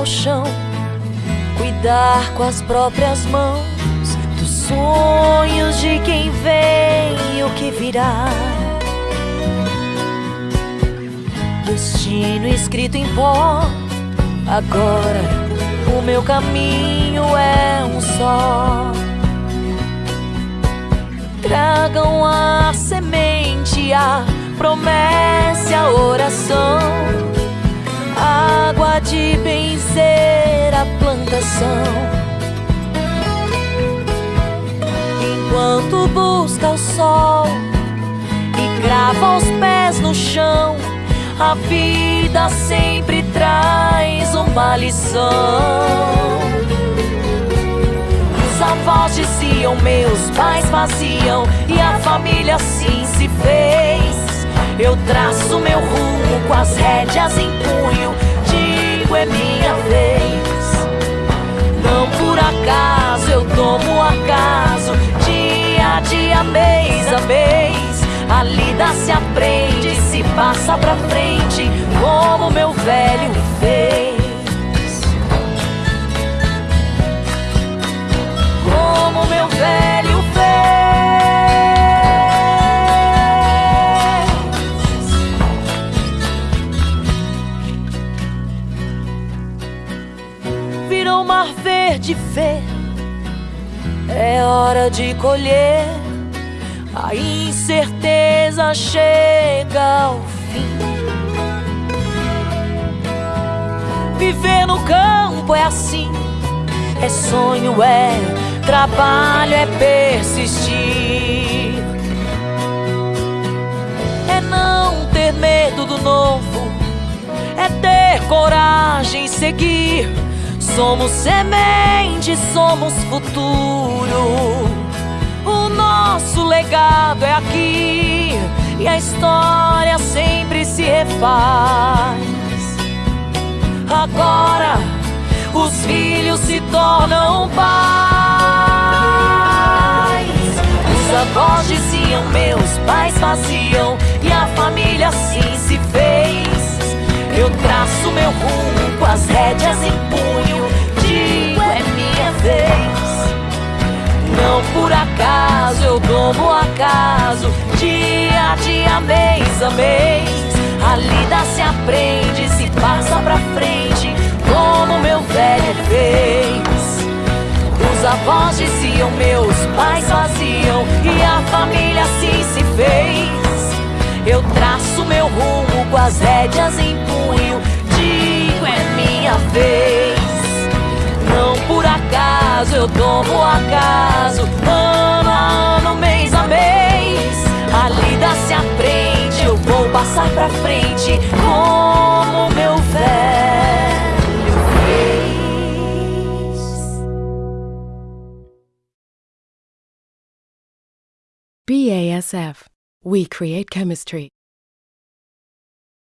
ao chão, cuidar com as próprias mãos dos sonhos de quem vem e o que virá. Destino escrito em pó, agora o meu caminho é um só. Tragam a semente, a promessa, a oração, de benzer a plantação. Enquanto busca o sol e crava os pés no chão, a vida sempre traz uma lição avós diziam, meus pais faziam e a família assim se fez. Eu traço meu rumo com as rédeas em punho, é minha vez. Não por acaso eu tomo acaso, dia a dia, mês a mês. A lida se aprende, se passa pra frente, como meu velho Virou mar verde ver, é hora de colher. A incerteza chega ao fim. Viver no campo é assim, é sonho, é trabalho é persistir, é não ter medo do novo, é ter coragem seguir. Somos semente, somos futuro. O nosso legado é aqui e a história sempre se refaz. Agora os filhos se tornam pais. Os avós diziam, meus pais faziam, e a família assim se fez. Eu traço meu rumo com as rédeas em tomo acaso, dia a dia, mês a mês. A lida se aprende, se passa pra frente como meu velho fez. Os avós diziam, meus pais faziam, e a família assim se fez. Eu traço meu rumo com as rédeas em punho, digo é minha vez. Não por acaso eu tomo acaso, ano passar pra frente como meu velho. BASF. We create chemistry.